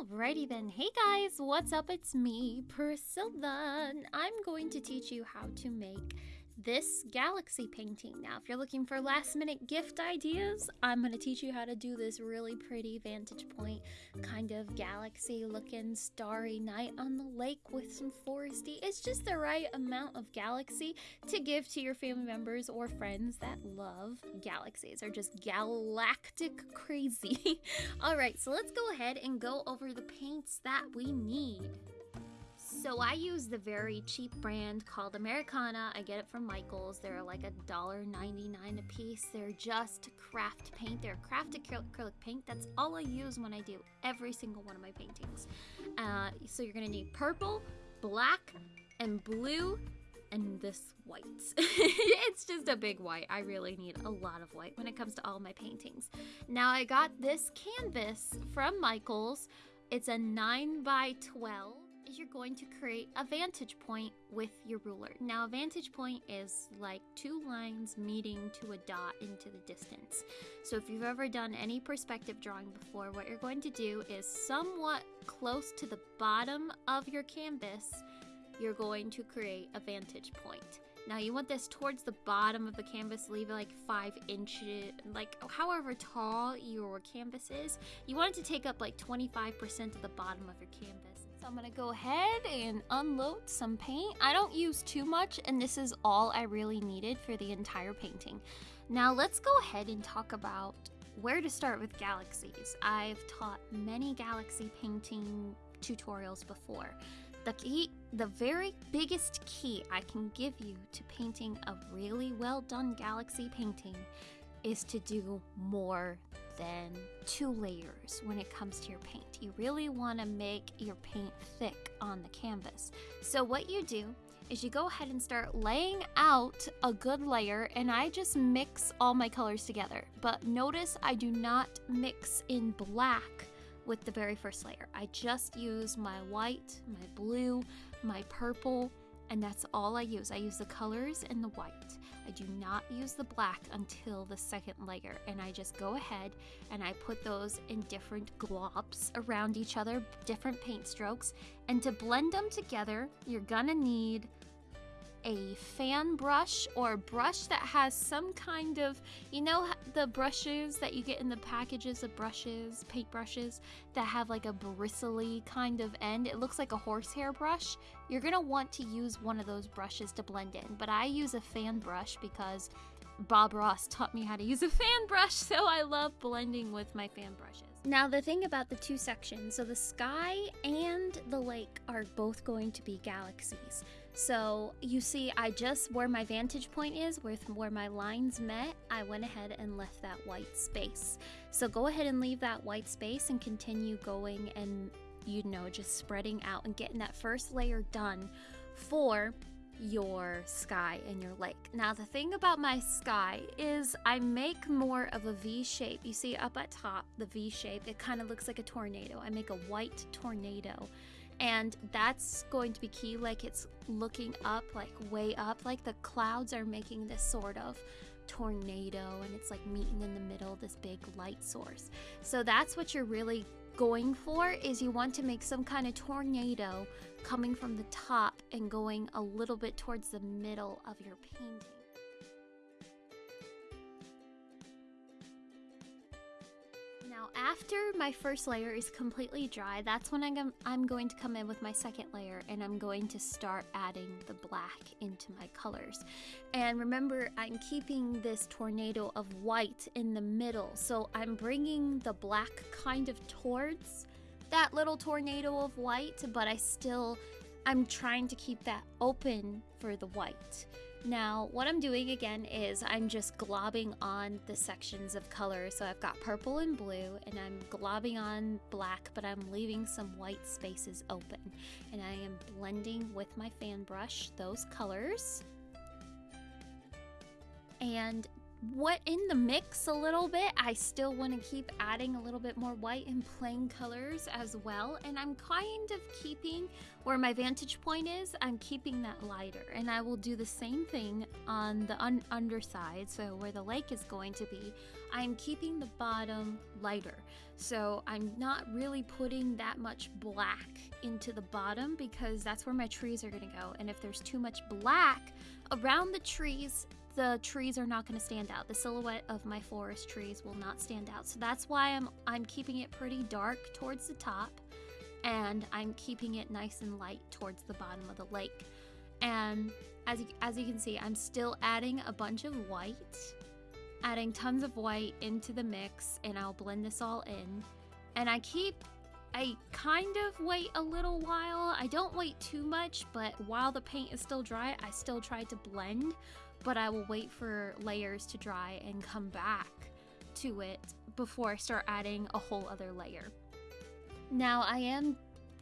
Alrighty then. Hey guys, what's up? It's me, Priscilla. I'm going to teach you how to make this galaxy painting. Now, if you're looking for last minute gift ideas, I'm going to teach you how to do this really pretty vantage point kind of galaxy looking starry night on the lake with some foresty. It's just the right amount of galaxy to give to your family members or friends that love galaxies or just galactic crazy. All right, so let's go ahead and go over the paints that we need. So I use the very cheap brand called Americana. I get it from Michaels. They're like a dollar ninety-nine a piece. They're just craft paint. They're craft acrylic paint. That's all I use when I do every single one of my paintings. Uh, so you're gonna need purple, black, and blue, and this white. it's just a big white. I really need a lot of white when it comes to all my paintings. Now I got this canvas from Michaels. It's a 9 by 12 is you're going to create a vantage point with your ruler. Now, a vantage point is like two lines meeting to a dot into the distance. So if you've ever done any perspective drawing before, what you're going to do is somewhat close to the bottom of your canvas, you're going to create a vantage point. Now you want this towards the bottom of the canvas, leave it like five inches, like however tall your canvas is. You want it to take up like 25% of the bottom of your canvas. So I'm gonna go ahead and unload some paint. I don't use too much and this is all I really needed for the entire painting. Now let's go ahead and talk about where to start with galaxies. I've taught many galaxy painting tutorials before. The key, the very biggest key I can give you to painting a really well done galaxy painting is to do more than two layers when it comes to your paint. You really want to make your paint thick on the canvas. So what you do is you go ahead and start laying out a good layer and I just mix all my colors together. But notice I do not mix in black with the very first layer. I just use my white, my blue, my purple, and that's all I use. I use the colors and the white. I do not use the black until the second layer and I just go ahead and I put those in different globs around each other, different paint strokes. And to blend them together, you're gonna need a fan brush or brush that has some kind of, you know, the brushes that you get in the packages of brushes, paint brushes that have like a bristly kind of end. It looks like a horsehair brush. You're gonna want to use one of those brushes to blend in, but I use a fan brush because Bob Ross taught me how to use a fan brush, so I love blending with my fan brushes. Now, the thing about the two sections, so the sky and the lake are both going to be galaxies. So you see, I just, where my vantage point is, with where my lines met, I went ahead and left that white space. So go ahead and leave that white space and continue going and, you know, just spreading out and getting that first layer done for your sky and your lake. Now the thing about my sky is I make more of a V shape. You see up at top, the V shape, it kind of looks like a tornado. I make a white tornado and that's going to be key like it's looking up like way up like the clouds are making this sort of tornado and it's like meeting in the middle this big light source. So that's what you're really going for is you want to make some kind of tornado coming from the top and going a little bit towards the middle of your painting Now after my first layer is completely dry, that's when I'm, I'm going to come in with my second layer and I'm going to start adding the black into my colors. And remember, I'm keeping this tornado of white in the middle. So I'm bringing the black kind of towards that little tornado of white, but I still, I'm trying to keep that open for the white. Now, what I'm doing again is I'm just globbing on the sections of color. So I've got purple and blue, and I'm globbing on black, but I'm leaving some white spaces open. And I am blending with my fan brush those colors. And what in the mix a little bit. I still want to keep adding a little bit more white and plain colors as well. And I'm kind of keeping where my vantage point is, I'm keeping that lighter. And I will do the same thing on the un underside. So where the lake is going to be, I'm keeping the bottom lighter. So I'm not really putting that much black into the bottom because that's where my trees are going to go. And if there's too much black around the trees, the trees are not going to stand out. The silhouette of my forest trees will not stand out. So that's why I'm I'm keeping it pretty dark towards the top and I'm keeping it nice and light towards the bottom of the lake. And as you, as you can see, I'm still adding a bunch of white, adding tons of white into the mix and I'll blend this all in. And I keep I kind of wait a little while. I don't wait too much, but while the paint is still dry, I still try to blend but I will wait for layers to dry and come back to it before I start adding a whole other layer. Now I am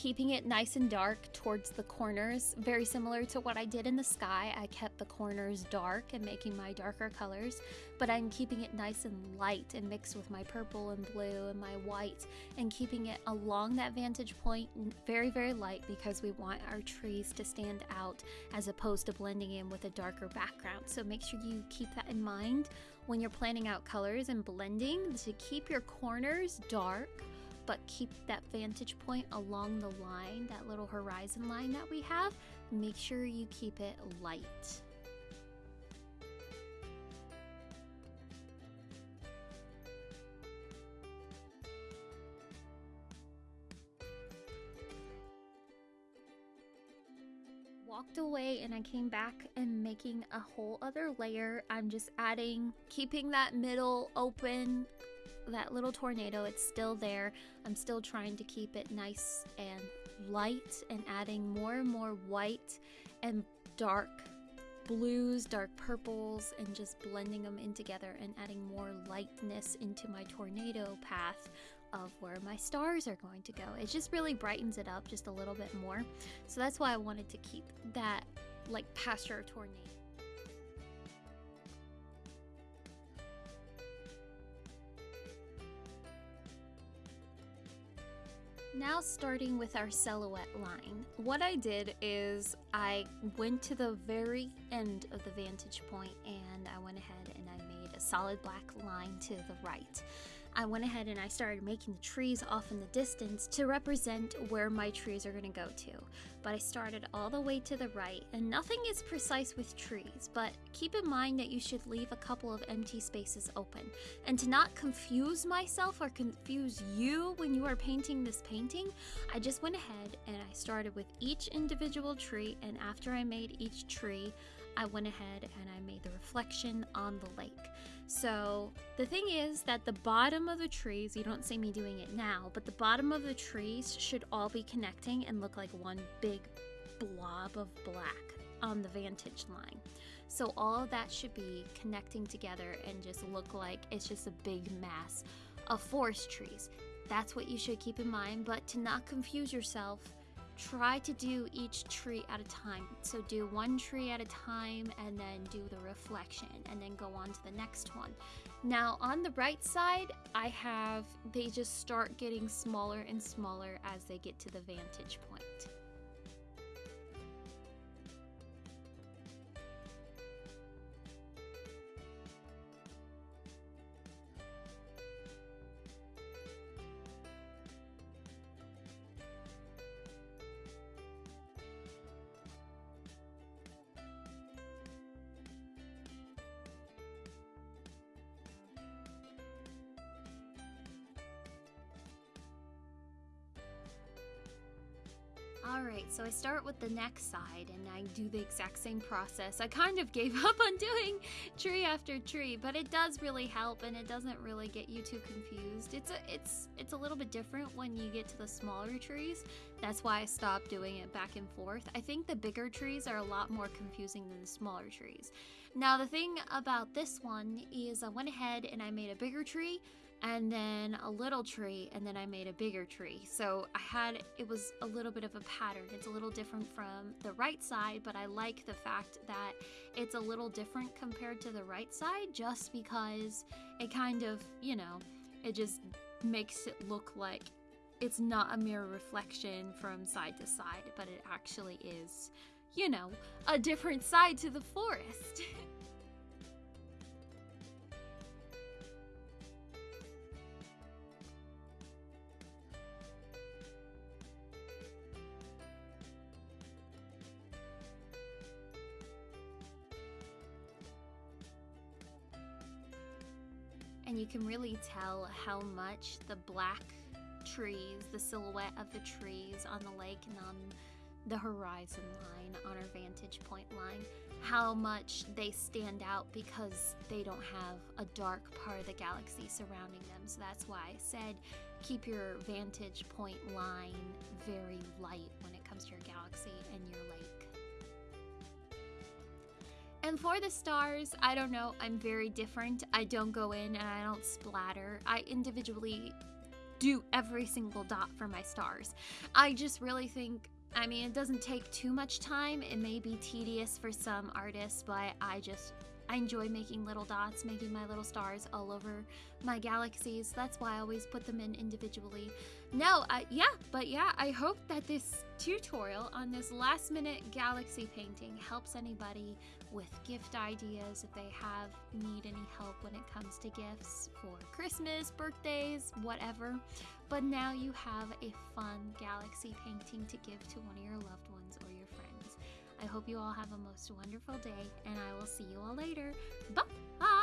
keeping it nice and dark towards the corners, very similar to what I did in the sky. I kept the corners dark and making my darker colors, but I'm keeping it nice and light and mixed with my purple and blue and my white and keeping it along that vantage point very, very light because we want our trees to stand out as opposed to blending in with a darker background. So make sure you keep that in mind when you're planning out colors and blending to keep your corners dark but keep that vantage point along the line, that little horizon line that we have. Make sure you keep it light. walked away and I came back and making a whole other layer. I'm just adding, keeping that middle open that little tornado, it's still there. I'm still trying to keep it nice and light and adding more and more white and dark blues, dark purples, and just blending them in together and adding more lightness into my tornado path of where my stars are going to go. It just really brightens it up just a little bit more. So that's why I wanted to keep that like pasture tornado. Now starting with our silhouette line, what I did is I went to the very end of the vantage point and I went ahead and I made a solid black line to the right. I went ahead and I started making the trees off in the distance to represent where my trees are going to go to. But I started all the way to the right, and nothing is precise with trees, but keep in mind that you should leave a couple of empty spaces open. And to not confuse myself or confuse you when you are painting this painting, I just went ahead and I started with each individual tree, and after I made each tree, I went ahead and I made the reflection on the lake. So the thing is that the bottom of the trees, you don't see me doing it now, but the bottom of the trees should all be connecting and look like one big blob of black on the vantage line. So all of that should be connecting together and just look like it's just a big mass of forest trees. That's what you should keep in mind, but to not confuse yourself, try to do each tree at a time. So do one tree at a time and then do the reflection and then go on to the next one. Now on the right side, I have, they just start getting smaller and smaller as they get to the vantage point. Alright, so I start with the next side and I do the exact same process. I kind of gave up on doing tree after tree, but it does really help and it doesn't really get you too confused. It's a, it's, it's a little bit different when you get to the smaller trees. That's why I stopped doing it back and forth. I think the bigger trees are a lot more confusing than the smaller trees. Now, the thing about this one is I went ahead and I made a bigger tree and then a little tree and then I made a bigger tree. So I had, it was a little bit of a pattern. It's a little different from the right side, but I like the fact that it's a little different compared to the right side just because it kind of, you know, it just makes it look like it's not a mirror reflection from side to side, but it actually is, you know, a different side to the forest. and you can really tell how much the black trees, the silhouette of the trees on the lake and on the horizon line, on our vantage point line, how much they stand out because they don't have a dark part of the galaxy surrounding them. So that's why I said keep your vantage point line very light when it comes to your galaxy and your lake. And for the stars, I don't know, I'm very different. I don't go in and I don't splatter. I individually do every single dot for my stars. I just really think, I mean, it doesn't take too much time. It may be tedious for some artists, but I just I enjoy making little dots, making my little stars all over my galaxies. That's why I always put them in individually. No, uh, yeah, but yeah, I hope that this tutorial on this last minute galaxy painting helps anybody with gift ideas if they have need any help when it comes to gifts for Christmas, birthdays, whatever. But now you have a fun galaxy painting to give to one of your loved ones. I hope you all have a most wonderful day, and I will see you all later. Bye!